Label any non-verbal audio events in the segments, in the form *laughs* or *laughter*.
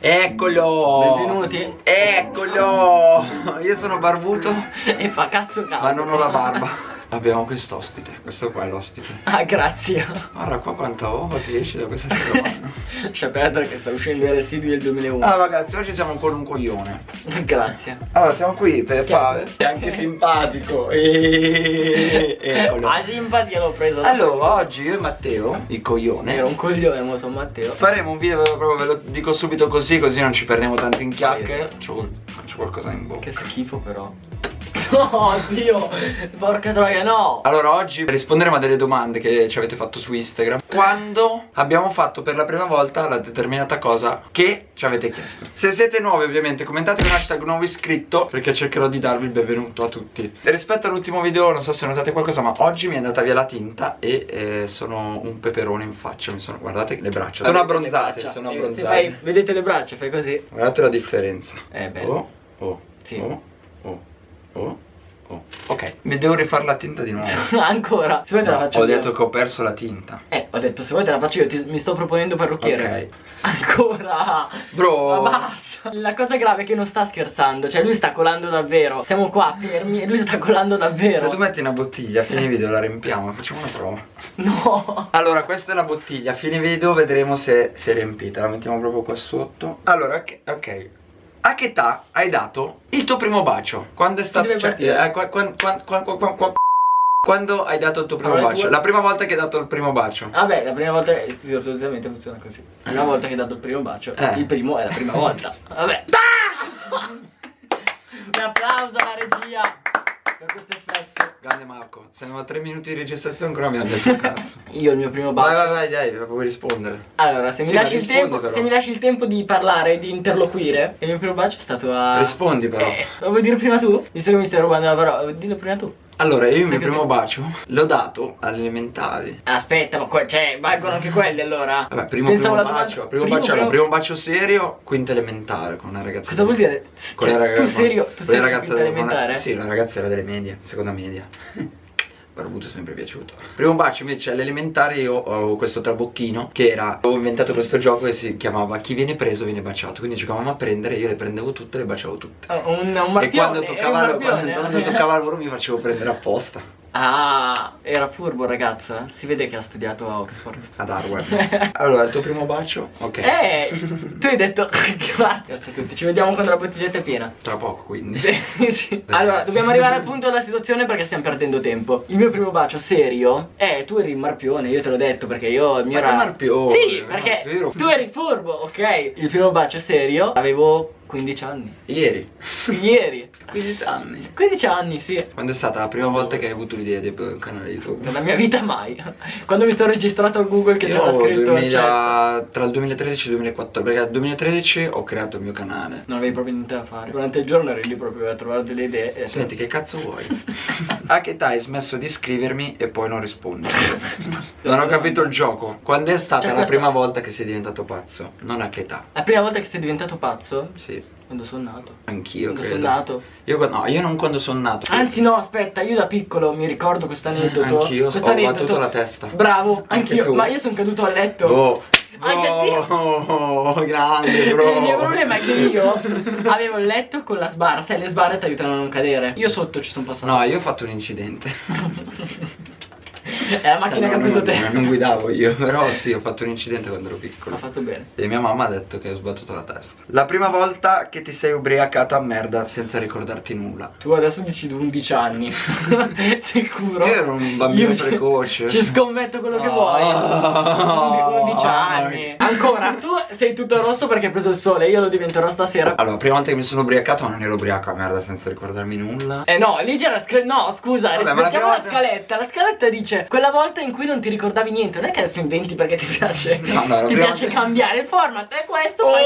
Eccolo! Benvenuti. Eccolo! Io sono barbuto, *laughs* E fa cazzo caldo. ma non ho la barba. Abbiamo quest'ospite, questo qua è l'ospite. Ah, grazie. Guarda qua quanta uova che esce da questa *laughs* carovana. Lascia perdere che sta uscendo i residui del 2001. Ah ragazzi, oggi siamo con un coglione. Grazie. Allora, siamo qui per fare. è? È anche simpatico. *laughs* E... Eccolo. Ah, simpatia l'ho preso. Allora, oggi io e Matteo, il coglione, Era un coglione, mo sono Matteo. faremo un video proprio, ve lo dico subito così, così non ci perdiamo tanto in chiacchiere. C'ho qualcosa in bocca. Che schifo però. No, zio. Porca troia, no. Allora oggi risponderemo a delle domande che ci avete fatto su Instagram Quando abbiamo fatto per la prima volta la determinata cosa che ci avete chiesto Se siete nuovi ovviamente commentate con hashtag nuovo iscritto Perché cercherò di darvi il benvenuto a tutti e Rispetto all'ultimo video non so se notate qualcosa ma oggi mi è andata via la tinta E eh, sono un peperone in faccia mi sono, Guardate le braccia Sono abbronzate, braccia? sono Eh, se abbronzate fai- vedete le braccia, fai così. Guardate la differenza Eh, bello. Oh, oh, Sì. oh, oh, oh, oh Ok, mi devo rifare la tinta di nuovo *laughs* Ancora. Se vuoi te la No, faccio ho io. detto che ho perso la tinta. Eh, ho detto se vuoi te la faccio io, ti- mi sto proponendo parrucchiere. *laughs* Ancora. Bro. Ma basta. La cosa grave è che non sta scherzando, cioè lui sta colando davvero. Siamo qua fermi e lui sta colando Se davvero. tu metti una bottiglia, a fine video la riempiamo facciamo una prova. *laughs* No. Allora, questa è la bottiglia, a fine video vedremo se si è riempita. La mettiamo proprio qua sotto. Allora, ok. ok. A che età hai dato il tuo primo bacio? Quando è stato. Cioè, eh, qua- qua- qua- qua- qua- qua- qua- quando hai dato il tuo primo Allora, bacio? due- La prima volta che hai dato il primo bacio. Vabbè, la prima volta solitamente funziona così. La prima volta che hai dato il primo bacio, Eh. il primo è la prima volta. *laughs* Vabbè. Un applauso alla regia per questo effetto. Grande Marco, siamo a tre minuti di registrazione ancora mi hanno detto un cazzo. *laughs* Io il mio primo Vai, bacio. vai, vai, dai, vuoi rispondere? Allora, se mi, Sì, lasci il tempo, se mi lasci il tempo di parlare, di interloquire, il mio primo bacio è stato a. Rispondi però. Eh, lo vuoi dire prima tu? Visto che mi stai rubando la parola, dillo prima tu. Allora, io il mio primo bacio l'ho dato alle elementari. Aspetta, ma qua, cioè, valgono anche quelli allora. Vabbè, primo, Pensavo primo bacio, primo, primo- bacio, primo- primo bacio serio, quinta elementare con una ragazza. Cosa vuol dire? Con Cioè, ragazza, tu serio, tu sei ragazza quinta elementare? Sì, la ragazza era delle medie, seconda media. Barbuto è sempre piaciuto. Primo bacio invece alle elementari io ho questo trabocchino che era Ho inventato questo gioco che si chiamava Chi viene preso viene baciato Quindi giocavamo a prendere, io le prendevo tutte e le baciavo tutte Ah, Un, un marpione, E quando toccava, marpione. quando, quando toccava loro mi facevo prendere apposta Ah, era furbo ragazzo, eh? Si vede che ha studiato a Oxford. Ad Harvard *laughs* Allora, il tuo primo bacio? Ok Eh, *laughs* tu hai detto *laughs* grazie, a tutti, ci vediamo quando la bottiglietta è piena. Tra poco quindi Sì. Allora, dobbiamo arrivare al punto della situazione perché stiamo perdendo tempo. Il mio primo bacio serio, eh, tu eri il marpione, io te l'ho detto perché io il mio Ma era. marpione? Sì, perché tu eri furbo, ok? Il primo bacio serio avevo 15 anni. Ieri Ieri. *laughs* 15 anni 15 anni, sì. Quando è stata la prima volta che hai avuto l'idea di un canale YouTube? Nella mia vita mai. Quando mi sono registrato a Google che c'era scritto 2000 cioè, tra il 2013 e il 2014 Perché nel 2013 ho creato il mio canale Non avevi proprio niente da fare. Durante il giorno eri lì proprio a trovare delle idee. E Senti che cazzo vuoi? *laughs* A che età hai smesso di scrivermi e poi non rispondi? *laughs* Non ho capito il gioco Quando è stata Cioè, la questo- prima volta che sei diventato pazzo? Non a che età? La prima volta che sei diventato pazzo? Sì Quando sono nato. Anch'io Quando sono nato. Io, no, io non quando sono nato Anzi no, aspetta, io da piccolo mi ricordo questo aneddoto. Anch'io questo ho aneddoto. battuto la testa Bravo, anch'io. tu. Ma io sono caduto a letto. Oh, Anche oh, *laughs* grande bro Il mio problema è che io *laughs* avevo il letto con la sbarra, sai le sbarre ti aiutano a non cadere. Io sotto ci sono passato. No, io ho fatto un incidente *laughs* È la macchina che ha preso te. no, Non guidavo io, però sì, ho fatto un incidente quando ero piccolo Ha fatto bene. E mia mamma ha detto che ho sbattuto la testa La prima volta che ti sei ubriacato a merda senza ricordarti nulla Tu adesso dici 11 anni. *laughs* Sicuro. Io ero un bambino Io precoce Ci scommetto quello che Oh. vuoi. 11 anni. Ancora, tu sei tutto rosso perché hai preso il sole, io lo diventerò stasera. Allora, prima volta che mi sono ubriacato non ero ubriaco a merda senza ricordarmi nulla Eh no, lì c'era scre- No, scusa, Vabbè, ma la rispettiamo la volta- scaletta. La scaletta dice quella volta in cui non ti ricordavi niente. Non è che adesso inventi perché ti piace. No, no, ti piace volta- cambiare il format. È questo, fai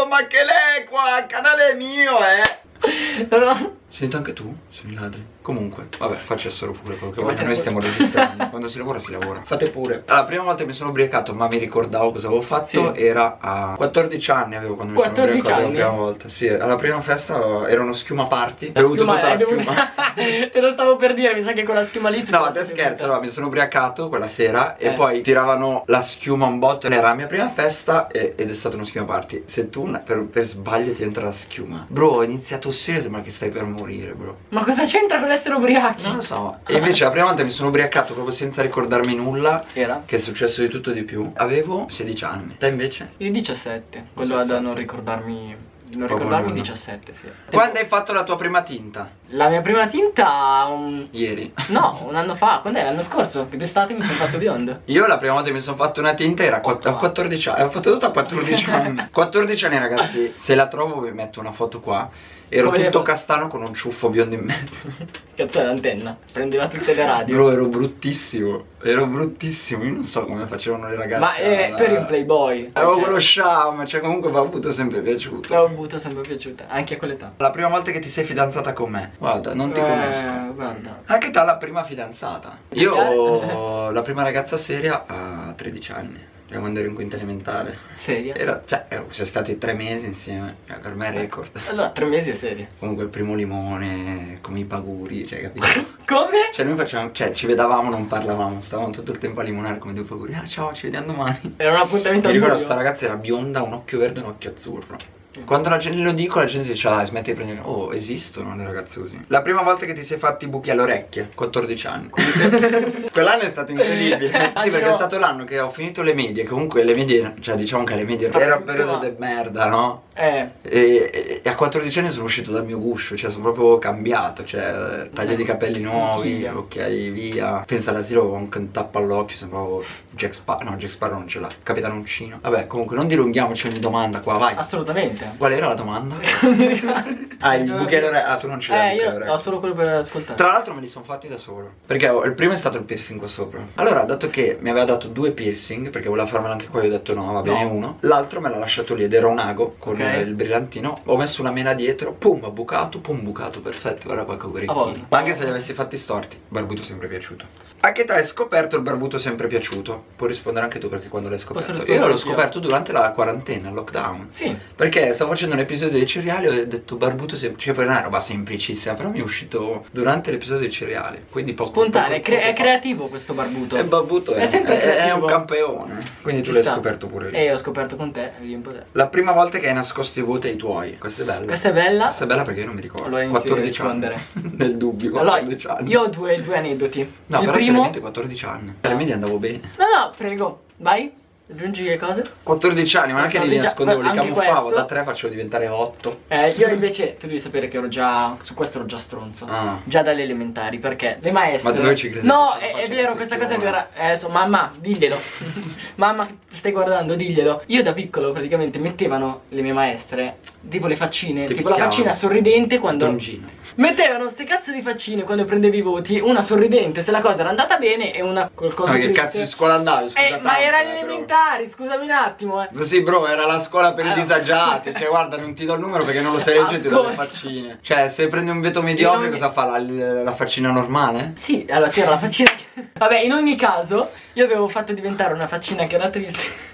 Oh, ma che lei qua, il canale è mio, eh *laughs* questo. Sento anche tu? Sono i ladri Comunque, vabbè, facessero pure quello che vogliono, noi stiamo registrando. *laughs* Quando si lavora, si lavora. Fate pure. La prima volta che mi sono ubriacato, ma mi ricordavo cosa avevo fatto, Sì. era a 14 anni avevo quando mi 14 sono ubriacato anni? la prima volta. Sì, alla prima festa era uno schiuma party. La bevuto schiuma- tutta la schiuma. *laughs* Te lo stavo per dire, mi sa che con la schiuma lì No, te scherzo, allora mi sono ubriacato quella sera e Eh. poi tiravano la schiuma un botto. Era la mia prima festa e- ed è stata uno schiuma party. Se tu per, per sbaglio ti entra la schiuma, bro, ho iniziato a tossire, sembra che stai per morire, bro. Ma cosa c'entra con l'essere ubriachi? Non lo so. E invece la prima volta mi sono ubriacato proprio senza ricordarmi nulla. Era? Che è successo di tutto e di più. Avevo 16 anni. Te invece? Io 17, quello da 17. non ricordarmi. Non ricordarmi nulla. 17, sì. Quando hai fatto la tua prima tinta? La mia prima tinta un... Ieri. *laughs* No, un anno fa, quando è? L'anno scorso? D'estate mi sono fatto biondo. Io la prima volta che mi sono fatto una tinta era a quatt- a 14 anni. Ho fatto tutto a 14 *laughs* anni. 14 anni ragazzi. *laughs* Se la trovo vi metto una foto qua. Ero Come tutto castano con un ciuffo biondo in mezzo. Cazzo è l'antenna. Prendeva tutte le radio. Bro, ero bruttissimo. Ero bruttissimo. Io non so come facevano le ragazze. Ma eh, a- tu eri un playboy. Avevo Cioè, quello sham. Cioè, comunque mi ha avuto sempre piaciuto. L'ho avuto sempre piaciuta, anche a quell'età. La prima volta che ti sei fidanzata con me? Guarda, non ti Eh, conosco. Guarda. Anche te la prima fidanzata. Io *laughs* la prima ragazza seria a 13 anni. Quando ero in quinta elementare. Seria? Era, cioè, eh, siamo stati tre mesi insieme. Cioè, per me è record. Allora, tre mesi è seria. Comunque il primo limone, come i paguri, cioè capito? *laughs* *laughs* Come? Cioè noi facevamo, cioè ci vedavamo, non parlavamo, stavamo tutto il tempo a limonare come due paguri. Ah ciao, ci vediamo domani. Era un appuntamento Mi ricordo sta ragazza era bionda, un occhio verde e un occhio azzurro. Quando la gente lo dico la gente dice ah smetti di prendere Oh esistono le ragazze così La prima volta che ti sei fatti i buchi alle orecchie 14 anni. *laughs* Quell'anno è stato incredibile. Sì perché è stato l'anno che ho finito le medie Comunque le medie Cioè diciamo che le medie Era un periodo di merda no? Eh, E, e- e a 14 anni sono uscito dal mio guscio Cioè sono proprio cambiato Cioè taglio di capelli nuovi Anch'io. Occhiali via. Pensa all'asilo anche un tappo all'occhio Sembravo Jack Sparrow No Jack Sparrow non ce l'ha Capitano Uncino. Vabbè comunque non dilunghiamoci ogni domanda qua Vai. Assolutamente. Qual era la domanda? *laughs* Ah, il alle orecchie. Ah, tu non ce l'hai. Eh, io ho solo quello per ascoltare. Tra l'altro me li sono fatti da solo. Perché il primo è stato il piercing qua sopra. Allora, dato che mi aveva dato due piercing, perché voleva farmelo anche qua, io ho detto no, va bene No. uno. L'altro me l'ha lasciato lì ed era un ago con Ok. eh, il brillantino. Ho messo una mela dietro, pum, ho bucato, pum, bucato, perfetto. Guarda qua che orecchini. Ma anche se li avessi fatti storti, barbuto sempre piaciuto. A che età hai scoperto il barbuto sempre piaciuto? Puoi rispondere anche tu perché quando l'hai scoperto. Io l'ho scoperto durante la quarantena, il lockdown. Sì. Perché stavo facendo un episodio dei cereali e ho detto barbuto semplice, cioè poi è una roba semplicissima, però mi è uscito durante l'episodio dei cereali. Quindi poco Spontaneo, è, poco- è creativo questo barbuto. E barbuto è, È sempre è- è creativo. un campione. Quindi tu Ci l'hai sta. scoperto pure lì. E io ho scoperto con te, io un po' te. La prima volta che hai nascosto i voti ai tuoi, questa è bella. Questa è bella. Questa è bella perché io non mi ricordo. Allora inizio a 14 anni. rispondere. *laughs* Nel dubbio, Allora, 14 anni. io ho due, due aneddoti. No, il però primo... seriamente 14 anni. Alle medie andavo bene. No, no, prego, vai. Aggiungi le cose. 14 anni, ma non è che li 14 nascondevo, li camuffavo, questo. da 3 facevo diventare 8. Eh, io invece, tu devi sapere che ero già. Su questo ero già stronzo. Ah. Già dalle elementari, perché le maestre. Ma dove ci credi? No, Che è, è vero, questa cosa è vera. Eh, so, mamma, diglielo. *laughs* mamma, stai guardando, diglielo. Io da piccolo praticamente mettevano le mie maestre tipo le faccine, Ti tipo la faccina sorridente quando. Dongino. Mettevano ste cazzo di faccine quando prendevi i voti, una sorridente se la cosa era andata bene e una qualcosa Ma che triste. cazzo di scuola andavi? Scusa Eh, tanto, ma era eh, elementari, scusami un attimo, eh. Sì, bro, era la scuola per i disagiati. Cioè, guarda, non ti do il numero perché non lo sai leggere, ti do le faccine. Cioè, se prendi un veto mediocre, Io non- cosa fa? La, la faccina normale? Sì, allora c'era la faccina che... Vabbè, in ogni caso, io avevo fatto diventare una faccina che era triste.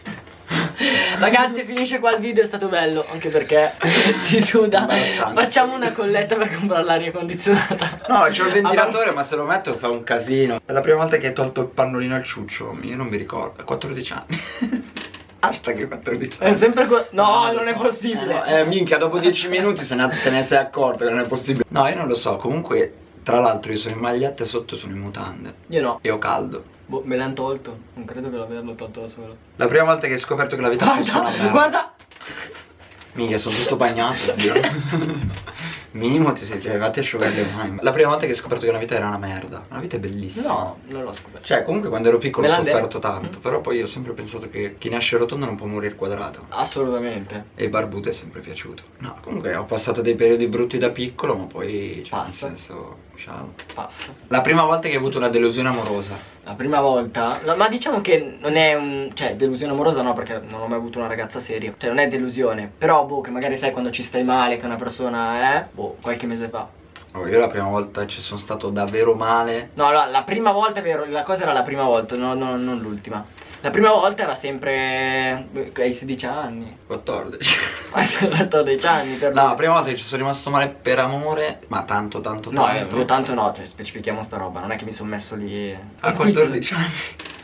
Ragazzi, finisce qua il video, è stato bello, anche perché *laughs* si suda. Facciamo una colletta per comprare l'aria condizionata. No, c'ho il ventilatore, ma se lo metto fa un casino. È la prima volta che hai tolto il pannolino al ciuccio. Io non mi ricordo. A 14 anni. *laughs* Hashtag 14 È anni. sempre qua... No, lo non è so. possibile. Eh, no, eh, minchia, dopo 10 *laughs* minuti se ne, te ne sei accorto che non è possibile. No, io non lo so. Comunque, tra l'altro, io sono in maglietta e sotto sono in mutande. Io no. E ho caldo. Boh, me l'hanno tolto. Non credo che l'averlo tolto da solo. La prima volta che hai scoperto che la vita fosse una Guarda, merda. guarda. Minchia, sono tutto bagnato, zio. *laughs* Minimo ti sei arrivati a asciugare le mani. La prima volta che hai scoperto che una vita era una merda. Una vita è bellissima. No, non l'ho scoperto. Cioè, comunque quando ero piccolo ho sofferto tanto. Però poi ho sempre pensato che chi nasce rotondo non può morire quadrato. Assolutamente. E barbuto è sempre piaciuto. No, comunque ho passato dei periodi brutti da piccolo, ma poi. Cioè, Passa. nel senso. Ciao. Passa. La prima volta che hai avuto una delusione amorosa. La prima volta, no, ma diciamo che non è un, cioè delusione amorosa no perché non ho mai avuto una ragazza seria, cioè non è delusione, però boh che magari sai quando ci stai male che una persona è, boh qualche mese fa, Oh, io la prima volta ci sono stato davvero male. No, la, la prima volta vero, la cosa era la prima volta, no, no, non l'ultima. La prima volta era sempre eh, ai 16 anni. 14. *laughs* Ai 14 anni per No, la prima volta che ci sono rimasto male per amore, ma tanto, tanto, No, eh, tanto. io tanto no, cioè, specifichiamo sta roba, non è che mi sono messo lì A al quiz. 14 anni.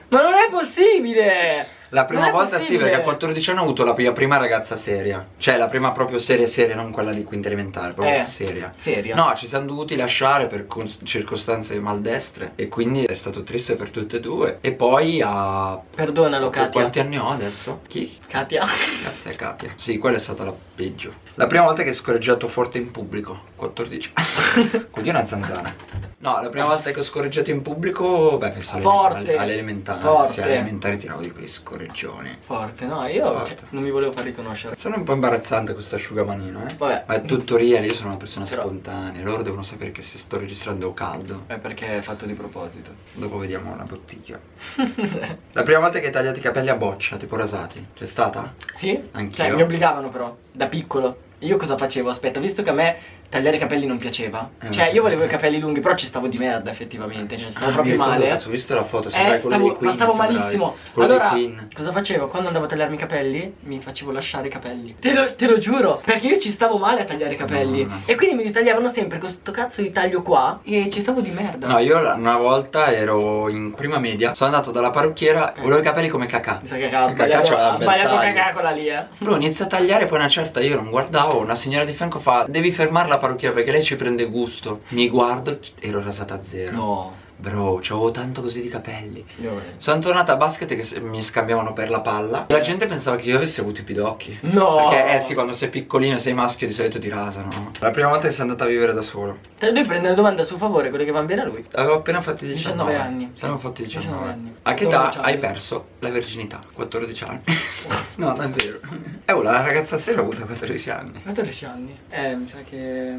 Ma non è possibile! La prima volta sì, perché a 14 anni ho avuto la mia prima ragazza seria. Cioè, la prima proprio seria seria, non quella di quinta elementare, proprio Eh. seria. Serio? No, ci siamo dovuti lasciare per circostanze maldestre e quindi è stato triste per tutte e due. E poi a... Perdonalo, Katia. Quanti anni ho adesso? Chi? Katia? Grazie Katia. Sì, quella è stata la peggio. La prima volta che ho scorreggiato forte in pubblico, 14 anni. *laughs* Quindi una zanzana. No, la prima volta che ho scorreggiato in pubblico, beh, penso alle, Forte. alle, alle elementari. Forte. Sì, alle elementari tiravo di quei scorreggioni. Forte, no, io Forte. cioè, non mi volevo far riconoscere. Sono un po' imbarazzante questo asciugamanino, eh. Vabbè. Ma è tutto real, io sono una persona Però- spontanea. Loro devono sapere che se sto registrando caldo. È perché è fatto di proposito. Dopo vediamo una bottiglia. *laughs* La prima volta che hai tagliato i capelli a boccia, tipo rasati, c'è stata? Sì? Anch'io. Cioè, mi obbligavano però, da piccolo. Io cosa facevo? Aspetta, visto che a me tagliare i capelli non piaceva. Eh, cioè, io volevo i capelli lunghi, però ci stavo di merda effettivamente. Cioè, stavo Ah, proprio male. Cazzo, ho visto la foto, Eh, quello stavo, Queen, ma stavo malissimo. Allora, cosa facevo? Quando andavo a tagliarmi i capelli, mi facevo lasciare i capelli. Te lo, te lo giuro, perché io ci stavo male a tagliare i capelli. No. E quindi mi ritagliavano sempre con sto cazzo di taglio qua. E ci stavo di merda. No, io una volta ero in prima media, sono andato dalla parrucchiera, volevo i capelli come cacà. Mi sa che Cacà sbagliato, c'aveva ha un bel sbagliato cagà quella lì, eh. Lui inizia a tagliare, poi una certa io non guardavo, una signora di fianco fa Devi fermare la parrucchiera perché lei ci prende gusto Mi guardo, ero rasata a zero No. Bro, c'avevo tanto così di capelli Io- Sono tornata a basket che mi scambiavano per la palla La gente pensava che io avessi avuto i pidocchi No. Perché eh sì, quando sei piccolino e sei maschio di solito ti rasano no? La prima volta che sei andata a vivere da solo Cioè, lui prende le domande a suo favore, quelle che vanno bene a lui. Avevo appena fatto i 19 19 anni, sì. Avevo fatto i 19 19 anni. A che età 14 anni. hai perso la verginità? 14 anni *laughs* No, davvero Eh, oh, la ragazza sera ha avuto 14 anni 14 anni. Eh, mi sa che.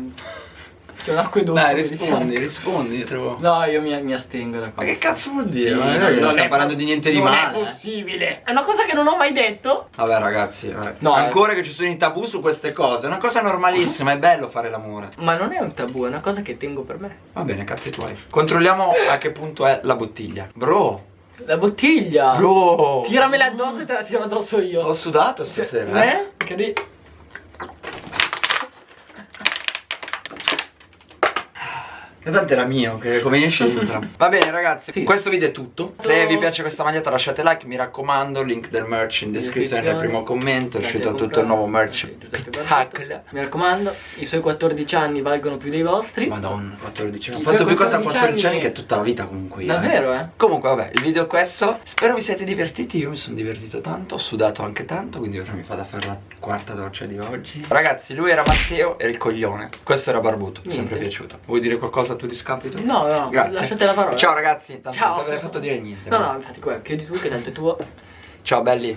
C'è un acquedotto. Dai, di rispondi, rispondi, trovo. No, io mi, mi astengo da Ma questo. che cazzo vuol dire? Sì, Ma non, non non stiamo è parlando di niente di non male. è possibile. È una cosa che non ho mai detto. Vabbè, ragazzi, eh. No, ancora che ci sono i tabù su queste cose. È una cosa normalissima, è bello fare l'amore. Ma non è un tabù, è una cosa che tengo per me. Va bene, cazzi tuoi. Controlliamo a che punto è la bottiglia. Bro, La bottiglia. bro. Tiramela addosso e te la tiro addosso io. Ho sudato stasera. eh. Eh? Che di... E tanto era mio, che come esce entra. *laughs* Va bene ragazzi, Sì. questo video è tutto. Se vi piace questa maglietta lasciate like, mi raccomando, link del merch in descrizione nel primo commento. È uscito tutto il nuovo merch. Mi raccomando, i suoi 14 anni valgono più dei vostri. Madonna, 14 anni. Ho fatto più cosa a 14 14 anni che tutta la vita comunque. io, eh. Davvero, eh? Comunque vabbè, il video è questo. Spero vi siate divertiti. Io mi sono divertito tanto, ho sudato anche tanto, quindi ora mi fa da fare la quarta doccia di oggi. Ragazzi, lui era Matteo, era il coglione. Questo era Barbuto, mi è sempre piaciuto. Vuoi dire qualcosa tuo discapito? No, no, Grazie. lasciate la parola. Ciao ragazzi, tanto Ciao. non ti avrei fatto dire niente. No, ma- no, infatti, qua, chiudi tu che tanto è tuo. Ciao belli.